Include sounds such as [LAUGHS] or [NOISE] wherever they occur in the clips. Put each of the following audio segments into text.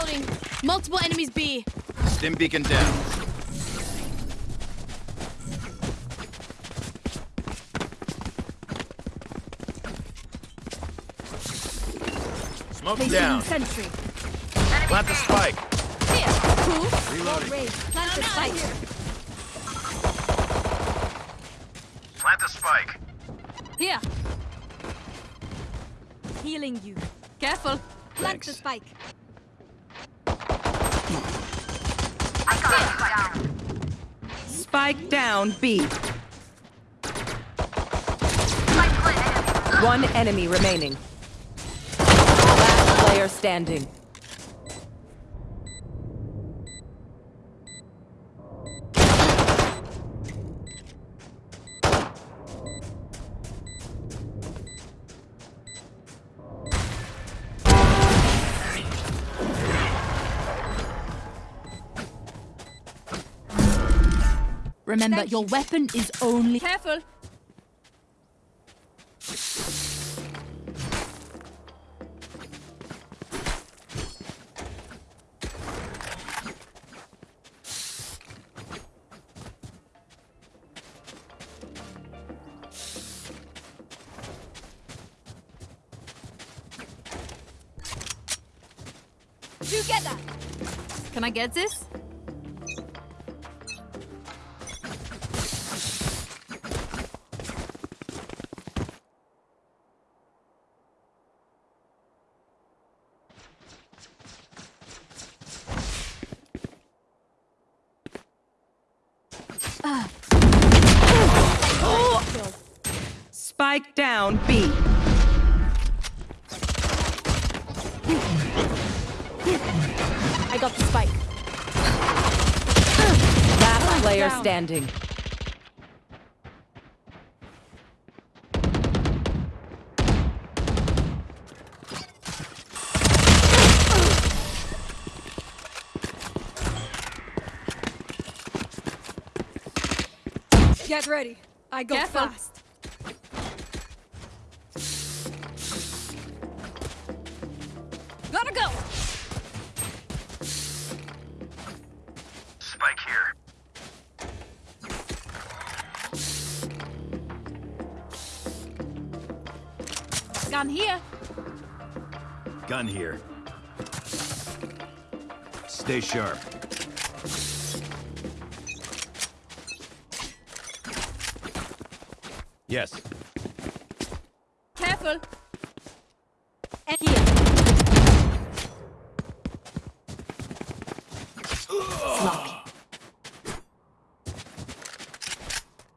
Reloading. Multiple enemies B. Stim beacon down. Smoke Placing down. sentry. Plant the spike. Here. Cool. Reloading. Raid. Plant the spike. Plant the spike. Here. Healing you. Careful. Plant Thanks. the spike. Spike down B. One enemy remaining. Last player standing. Remember, your weapon is only. Careful. Together. Can I get this? Get ready. I go Careful. fast. Gotta go. Spike here. Gun here. Gun here. Stay sharp. Yes. Careful. And here. Sloppy.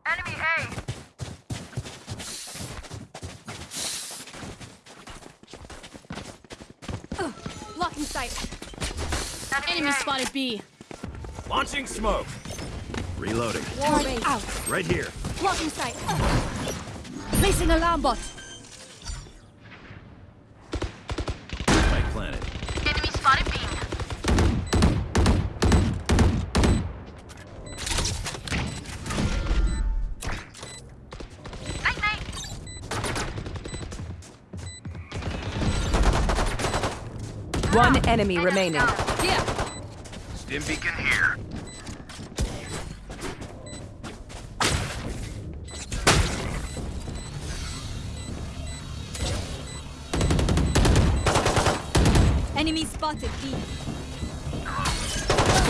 Enemy A. Blocking sight. Enemy, Enemy spotted B. Launching smoke. Reloading. War out. Right here. Blocking sight. Placing alarm bot. Spike planted. Enemy spotted B. Night night. One enemy remaining. Here. Stim beacon here. Enemy spotted B.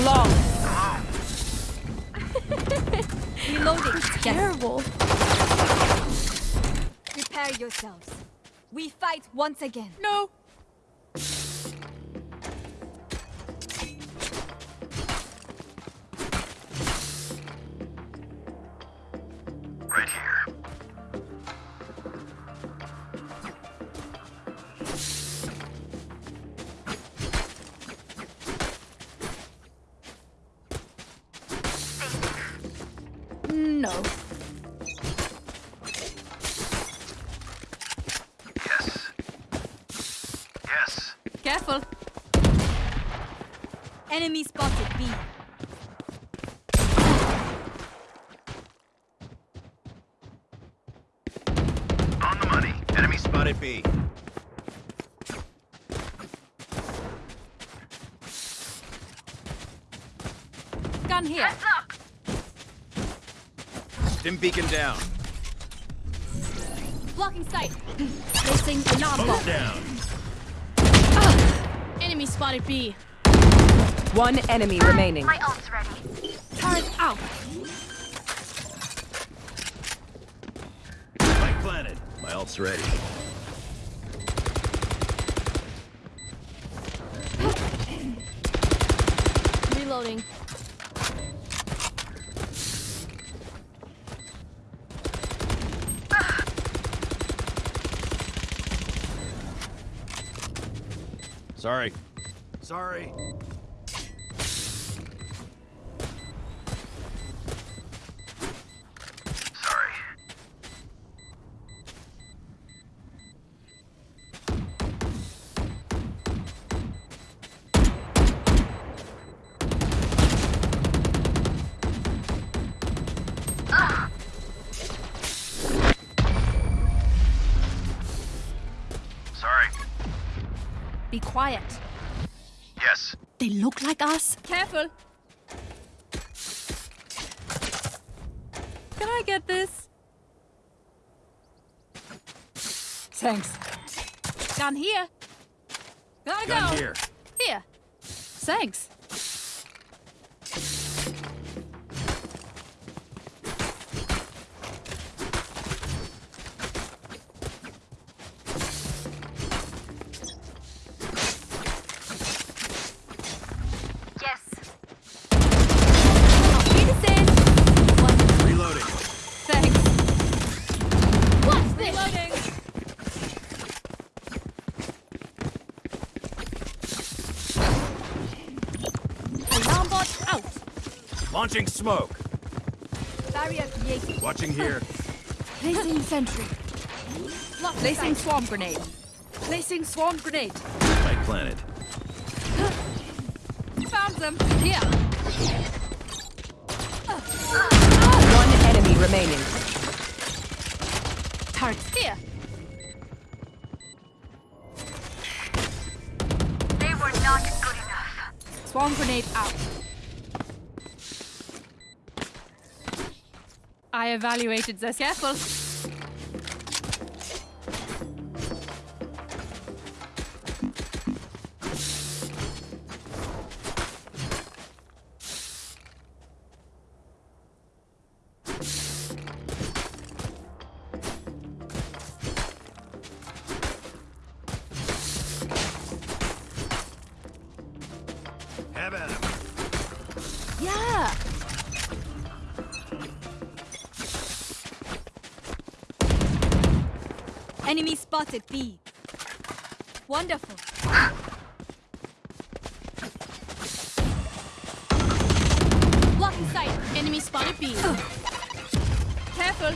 Long. [LAUGHS] Reloading. Terrible. Prepare yourselves. We fight once again. No. Gun here. Heads up. Beacon down. Blocking sight. Placing alarm bot. down. Ah! Enemy spotted B. One enemy ah, remaining. My ult's ready. Turret out. Spike planted. My ult's ready. Reloading. Sorry. Sorry. Yes. They look like us. Careful. Can I get this? Thanks. Gun here. Gotta Gun go. here. Here. Thanks. Launching smoke. Barrier created. Watching here. [LAUGHS] Placing sentry. Placing swarm grenade. Placing swarm grenade. Spike planted. [LAUGHS] Found them. Here. One enemy remaining. Turrets here. They were not good enough. Swarm grenade out. I evaluated this. Careful. Enemy spotted B. Wonderful. Blocking sight. Enemy spotted B. Careful.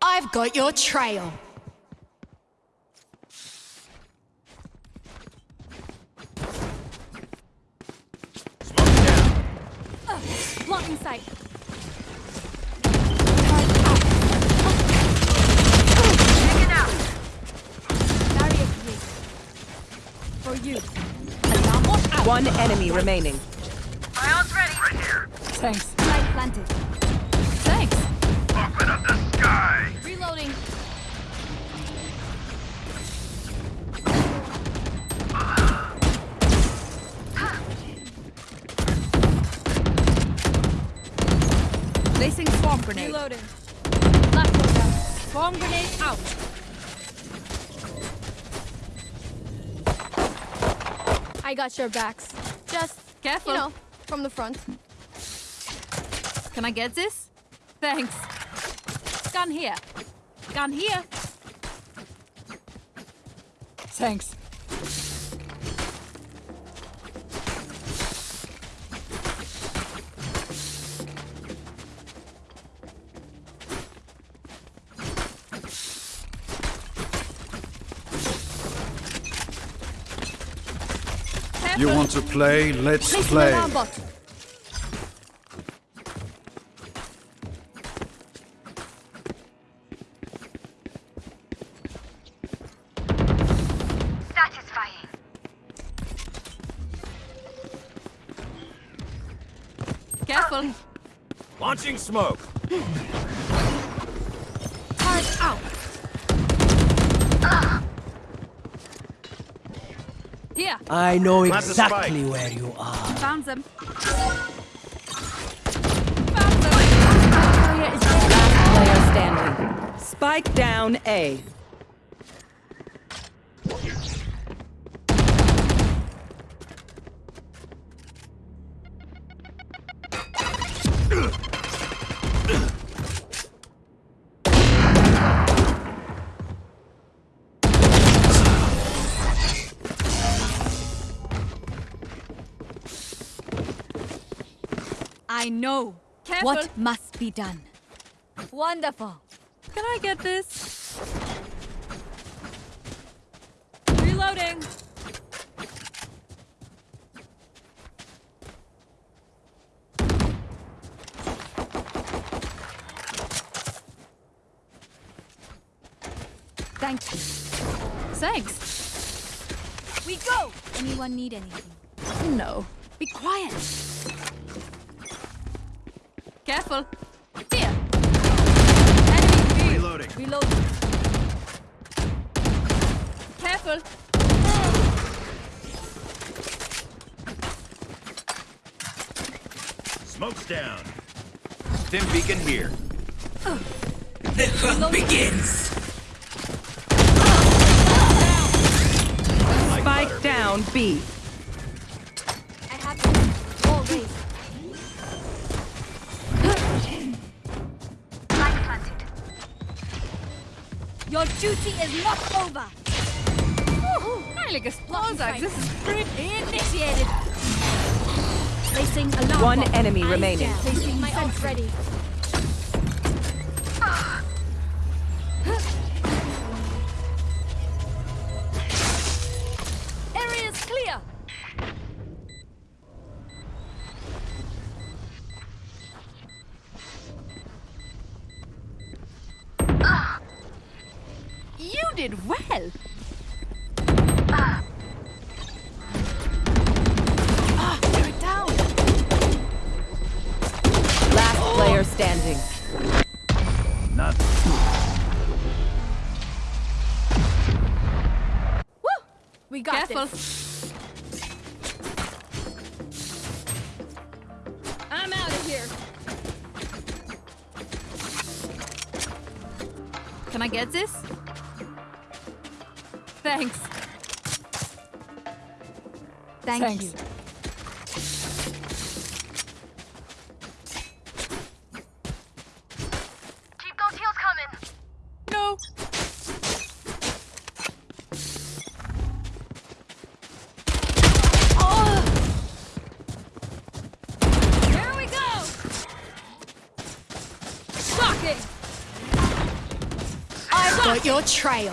I've got your trail. Smoke down. Blocking sight. Taken out. Barrier created. For you. Alarm bot out. One enemy remaining. My ready. Right here. Thanks. Light planted. Thanks. Open up the sky. Reloading. Placing swarm grenade. Reloading. Last one down. Swarm grenade out. Got your backs. Just careful. You know, from the front. Can I get this? Thanks. Gun here. Gun here. Thanks. to play, let's Placing play. Satisfying. Careful. Launching smoke. Turret out. Here, I know Plant exactly where you are. found them. Player standing. Spike down A. Careful. what must be done. Wonderful. Can I get this? Reloading. Thank you. Thanks. We go! Anyone need anything? No. Be quiet. Careful. Here. Enemy B. Reloading. Reload. Careful. Smoke's down. Stim beacon here. Like butter, Spike down B. Your duty is not over. Heilige Explosive. This is Sprint initiated. Placing alarm. One bomb. enemy Eyes remaining. Placing my ult ready. We got Careful. this. I'm out of here. Can I get this? Thanks. Thank Thanks. you. Got your trail.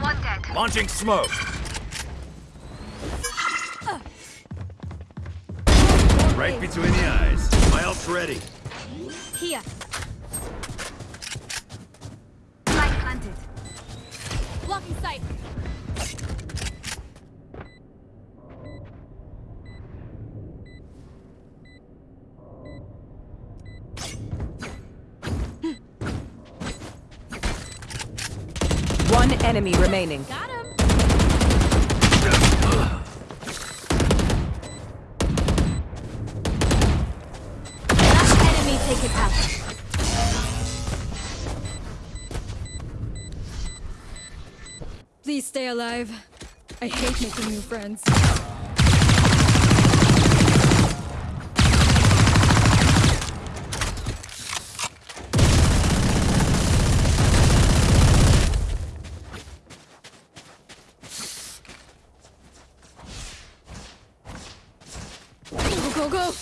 One dead. launching smoke. Right between the eyes. My ult's ready. Here. Light planted. Blocking sight. One enemy remaining. Got him. Last enemy taken out. Please stay alive. I hate making new friends. Go, go, go!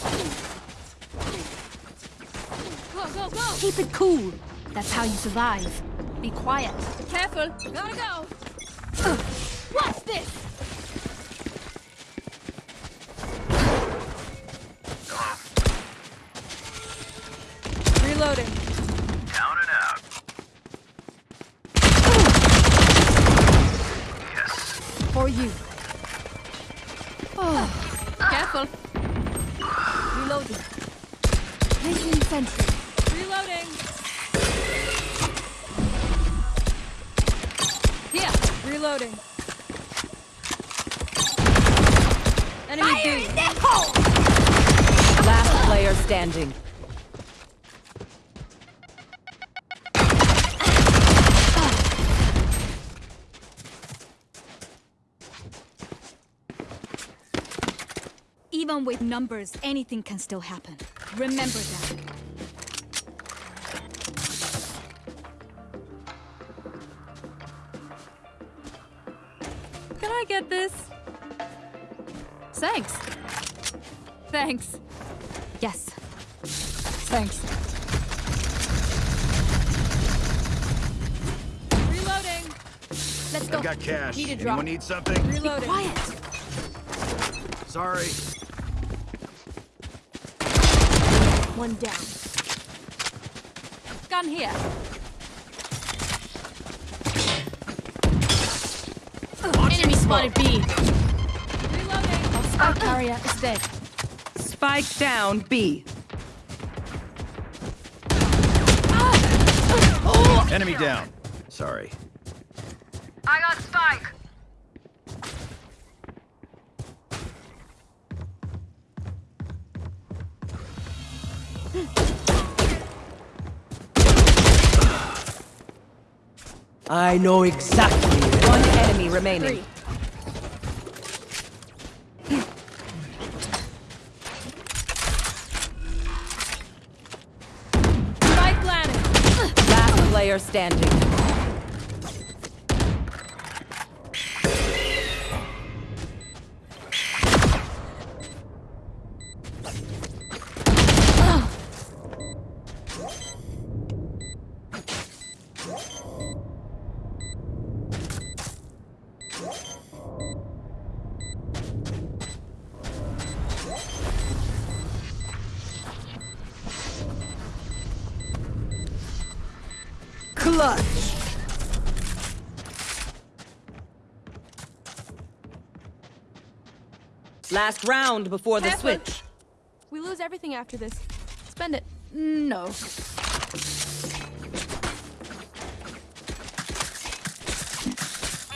Go, go, go! Keep it cool. That's how you survive. Be quiet. Careful! Gotta go! What's this? Reloading. Down and out. Yes. For you. Oh. Careful. Reloading. Placing sentry. Reloading. Enemy B. Last player standing. Even with numbers, anything can still happen. Remember that. Get this? Thanks. Thanks. Yes. Thanks. Reloading. Let's go. I've got cash. Need a drop. Anyone need something? Reloading. Quiet. Sorry. One down. Gun here. Enemy spotted B. Reloading. Spike carrier is dead. Spike down B. Ah! Enemy down. Sorry. I got Spike. I know exactly. One enemy remaining. Spike planted. Last player standing. Last round before the Careful. switch. We lose everything after this. Spend it. No. Need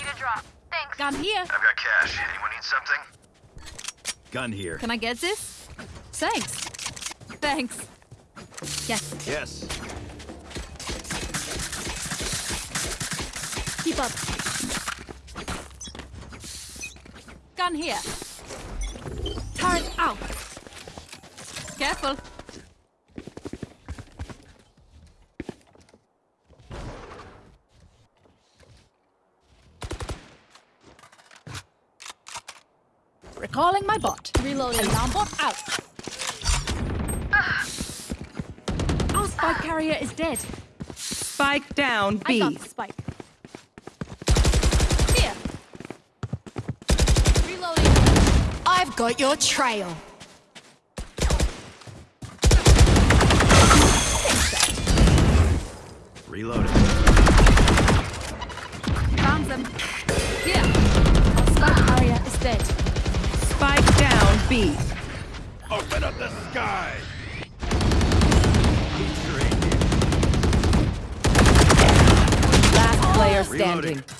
a drop. Thanks. Gun here. I've got cash. Anyone need something? Gun here. Can I get this? Thanks. Thanks. Yes. Yes. Keep up. Gun here. Turret out. Careful. Recalling my bot. Reloading. Alarm bot out. Ah. Our spike carrier is dead. Spike down I got B. the spike. Here. Reloading. I've got your trail. Reloading. Found them. Here. Our spike carrier is dead. Spike down B. Open up the sky! Last player standing. Stim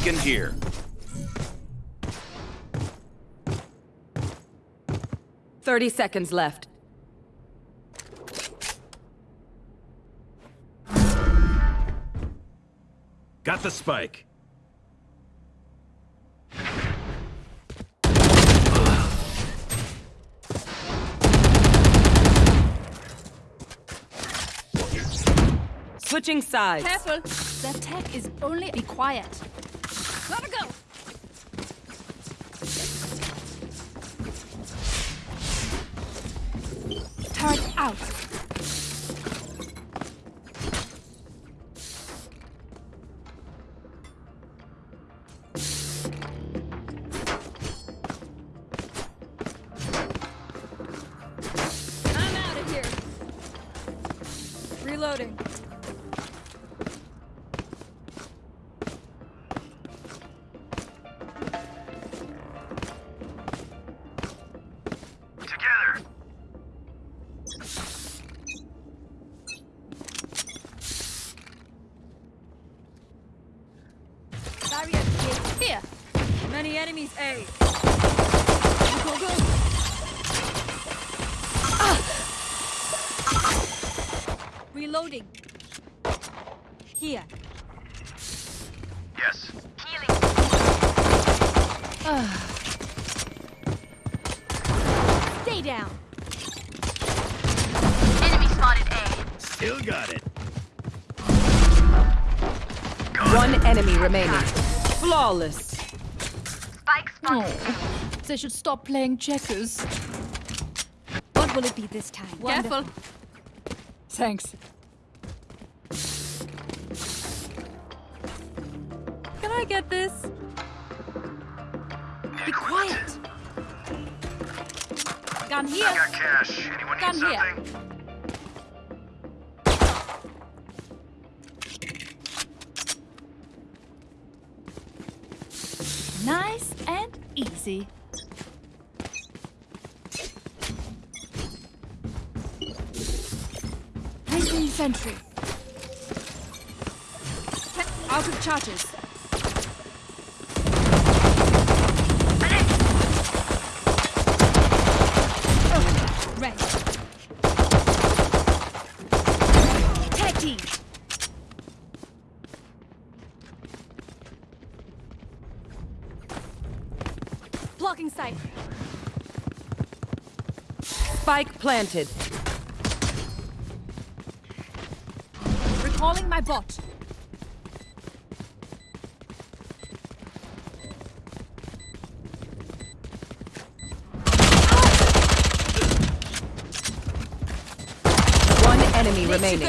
beacon here. Thirty seconds left. Got the spike. Switching sides. Careful. That tech is only be quiet. Turret out. I'm out of here. Reloading. Flawless. Spike spotted. Oh. They should stop playing checkers. What will it be this time? Careful. Thanks. Can I get this? Be quiet. Gun here. cash. Anyone Gun here. Easy. Placing sentry. Out of charges. Rest. Tag team. Blocking sight. Spike planted. Recalling my bot. One enemy remaining.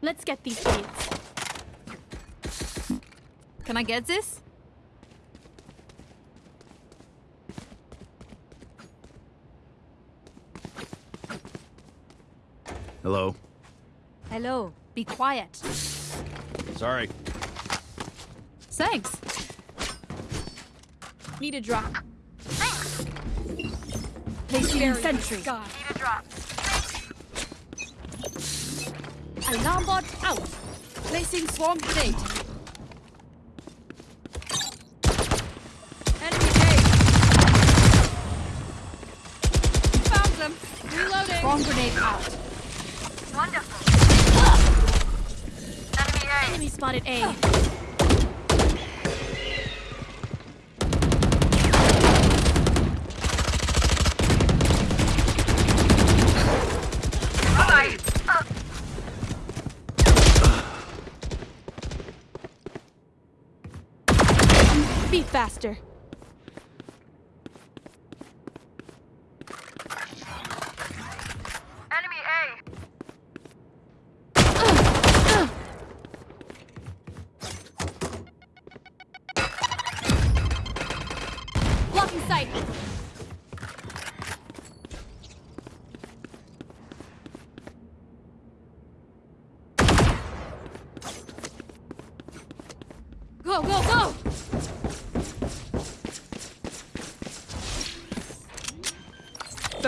Let's get these kids. Can I get this? Hello. Hello. Be quiet. Sorry. Thanks. Need a drop. Placing sentry. Need a drop. Alarm bot out. Placing swarm grenade. Enemy A. Found them. Reloading. Swarm grenade out. Wonderful. Ah! Enemy A. Enemy spotted A. Bye. Uh, Be faster.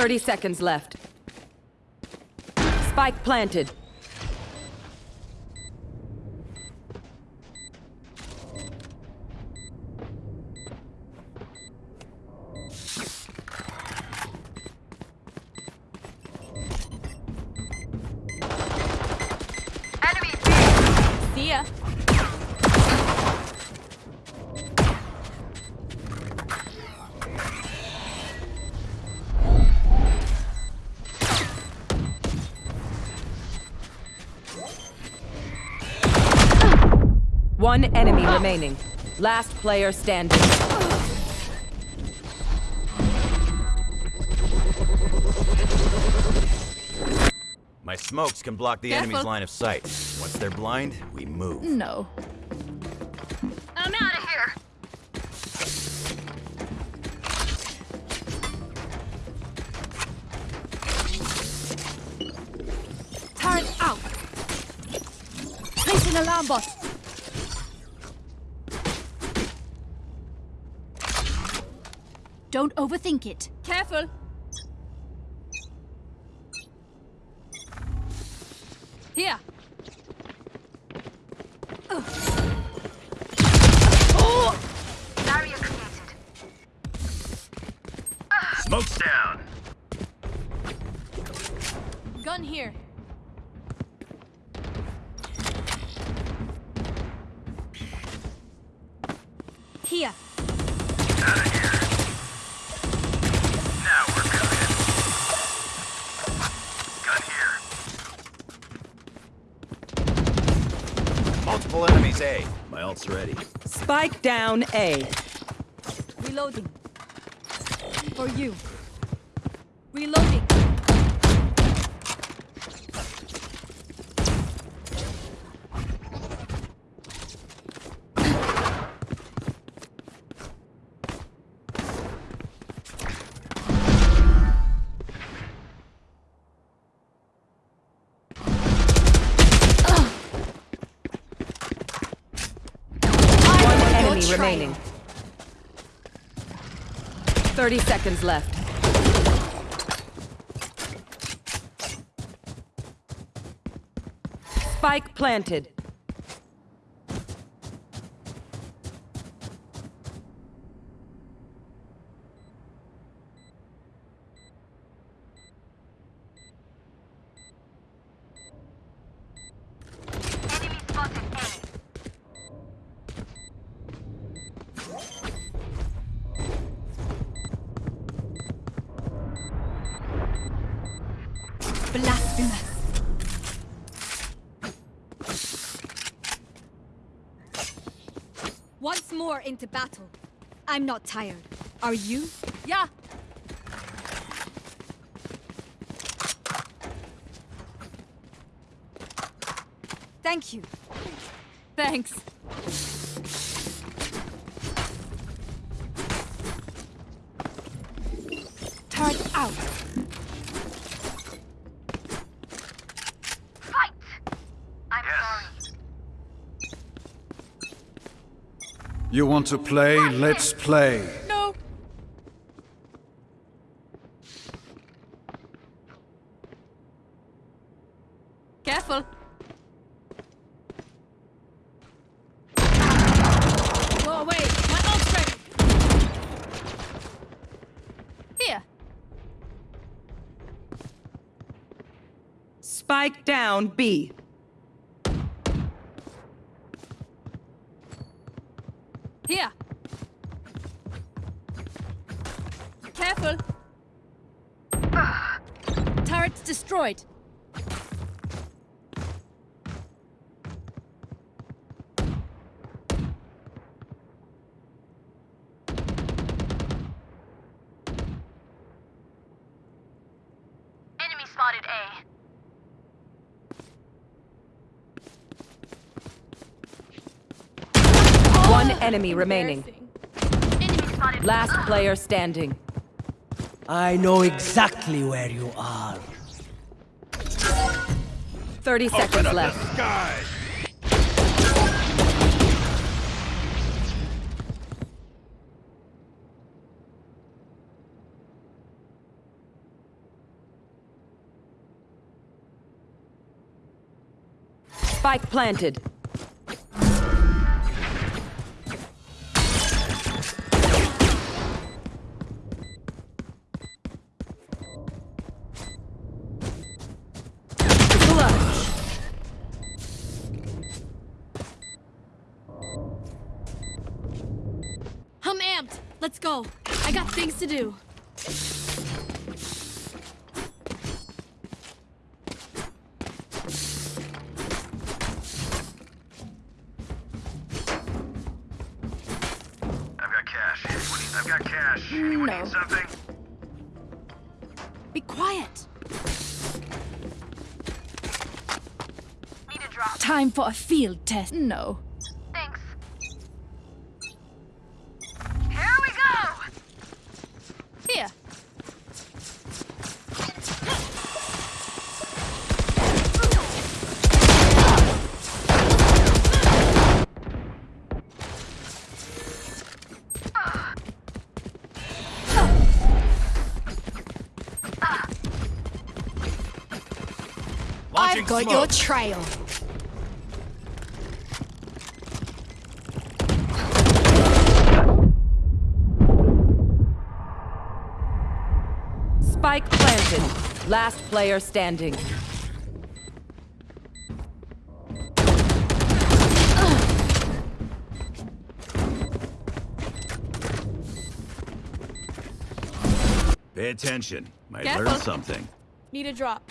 30 seconds left. Spike planted. Remaining. Last player standing. My smokes can block the enemy's line of sight. Once they're blind, we move. No. I'm out of here. Turret out. Placing alarm bot. Don't overthink it. Careful. Here. A. remaining. 30 seconds left. Spike planted. Into battle. I'm not tired. Are you? Yeah. Thank you. Thanks. Turret out. Fight! I'm sorry. You want to play? Let's play. No. Careful. Go away. My ult's ready. Here. Spike down B. Here. Careful. Turret's destroyed. Enemy spotted A. One enemy remaining. Last player standing. I know exactly where you are. 30 seconds left. Sky. Spike planted. A drop. Time for a field test. No. Got smoke. your trail. Spike planted. Last player standing. Pay attention. Might Careful. learn something. Need a drop.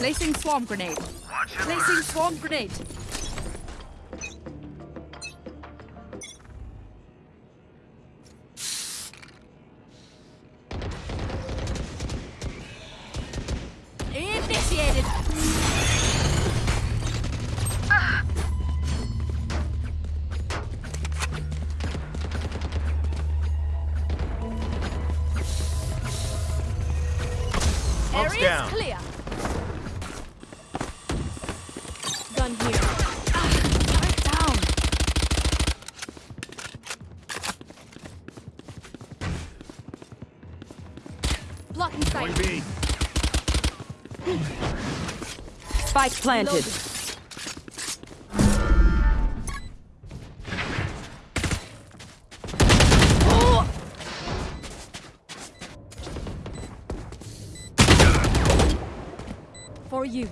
Placing swarm grenade. Placing swarm grenade. Planted. For you.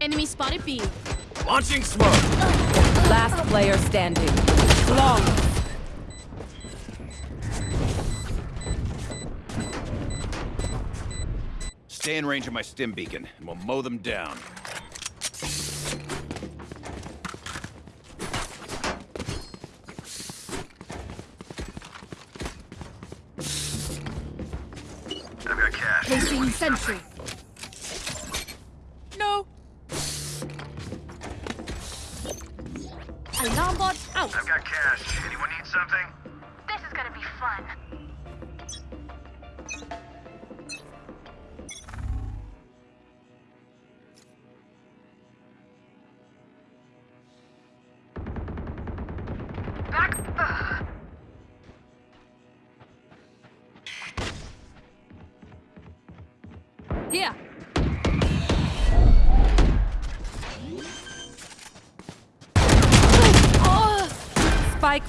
Enemy spotted B. Launching smoke. Last player standing. Long. Stay in range of my stim beacon, and we'll mow them down. I've got cash. Placing sentry.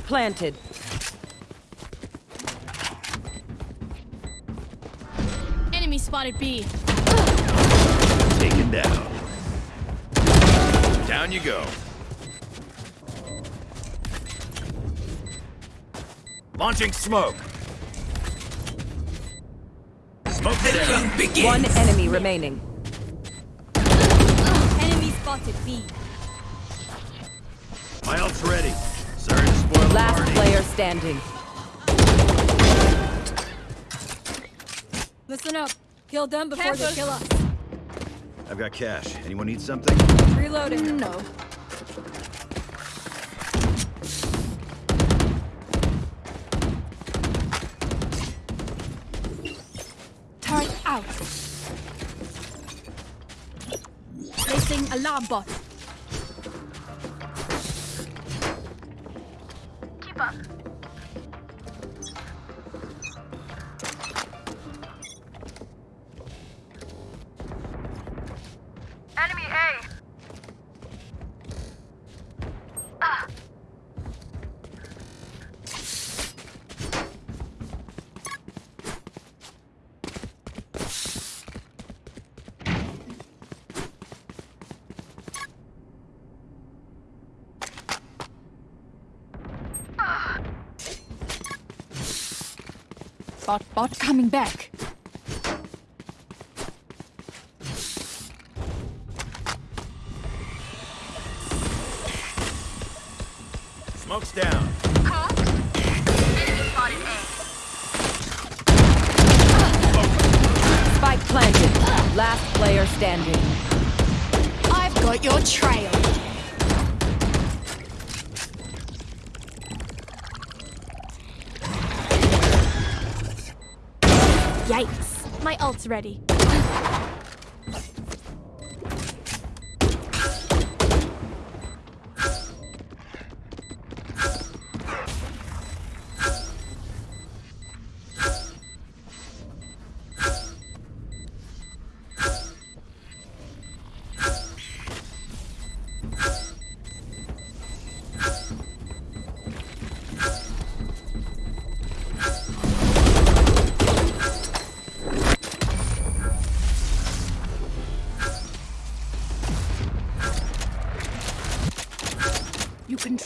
Planted. Enemy spotted B. Taken down. Down you go. Launching smoke. Smoke down. One enemy remaining. Enemy spotted B. My ult's ready. Sorry to spoil the Last party. player standing. Listen up. Kill them before they kill us. I've got cash. Anyone need something? Reloading. No. Turret out. Placing alarm bot. Bot bot coming back. Smoke's down. Enemy spotted A. Spike planted. Last player standing. I've got your trail. My ult's ready.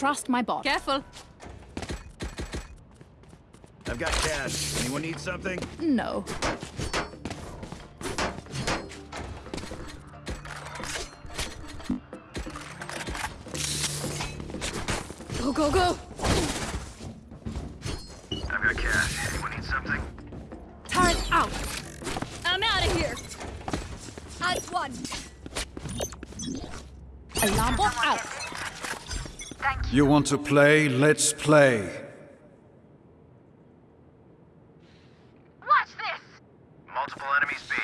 Trust my bot. Careful. I've got cash. Anyone need something? No. Go, go, go! You want to play? Let's play. Watch this! Multiple enemies B.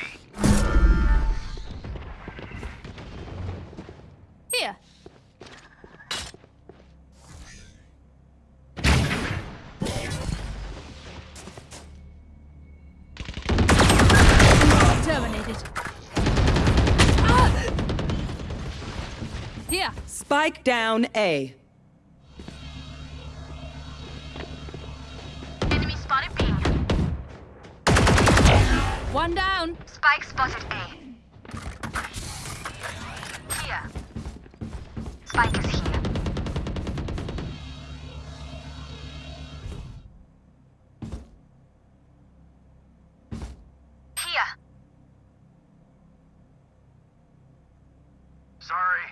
Here! Terminated. Ah! Here! Spike down A. Sorry.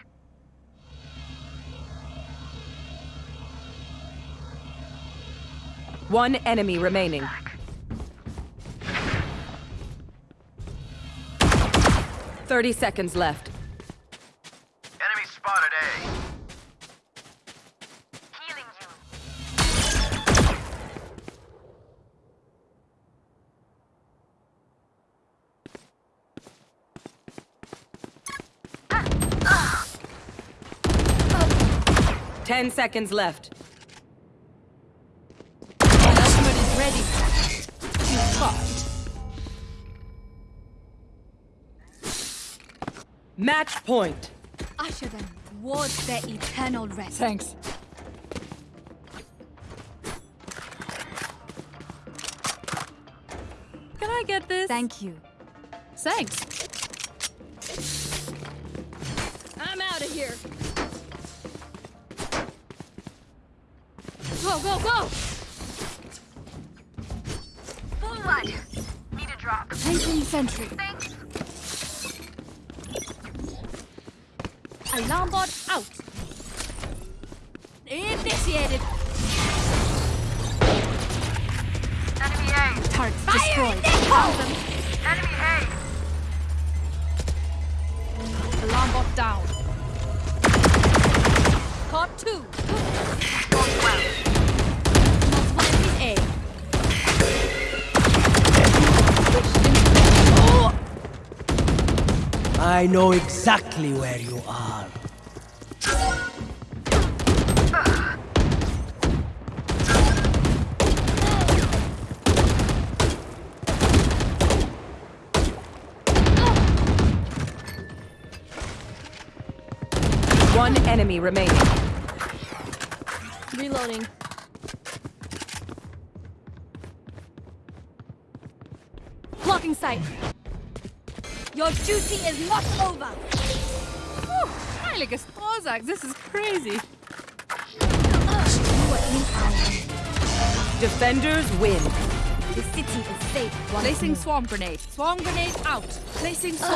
One enemy remaining. Thirty seconds left. Enemy spotted A. Healing you. Ten seconds left. My ultimate is ready. You fucked. Match point. Usher them towards their eternal rest. Thanks. Can I get this? Thank you. Thanks. I'm out of here. Go, go, go! Blood. Need a drop. Placing sentry. Thanks. Alarm bot out. Initiated. Enemy A. Turrets destroyed. Found them. Enemy A. Alarm bot down. Caught two. Going well. Multiple enemies A. I know exactly where you are. One enemy remaining. Reloading. Sight. Your duty is not over. Whew, Heiliges Ozark, this is crazy. You are in our Defenders win. The city is safe. Placing more. swarm grenade. Swarm grenade out. Placing swarm